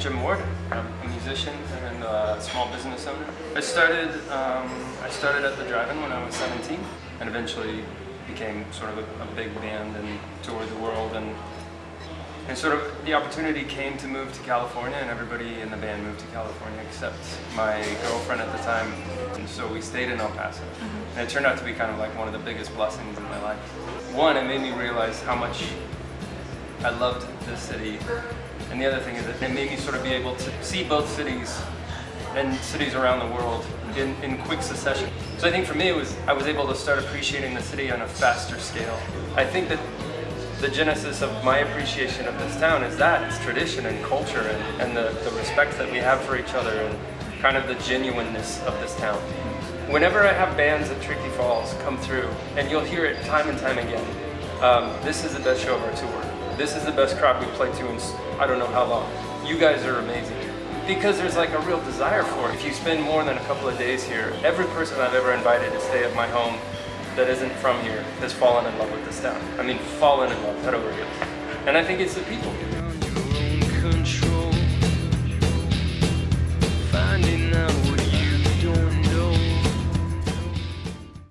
Jim Ward. I'm a musician and a small business owner. I started, um, I started at the Drive-In when I was 17 and eventually became sort of a, a big band and toured the world and and sort of the opportunity came to move to California and everybody in the band moved to California except my girlfriend at the time. And so we stayed in El Paso. Mm-hmm. And it turned out to be kind of like one of the biggest blessings in my life. One, it made me realize how much I loved this city. And the other thing is that it made me sort of be able to see both cities and cities around the world in, in quick succession. So I think for me it was, I was able to start appreciating the city on a faster scale. I think that the genesis of my appreciation of this town is that, it's tradition and culture and, and the, the respect that we have for each other and kind of the genuineness of this town. Whenever I have bands at Tricky Falls come through, and you'll hear it time and time again, um, this is the best show of our tour. This is the best crowd we've played to in I don't know how long. You guys are amazing. Because there's like a real desire for it. If you spend more than a couple of days here, every person I've ever invited to stay at my home that isn't from here has fallen in love with this town. I mean, fallen in love, head over heels. And I think it's the people.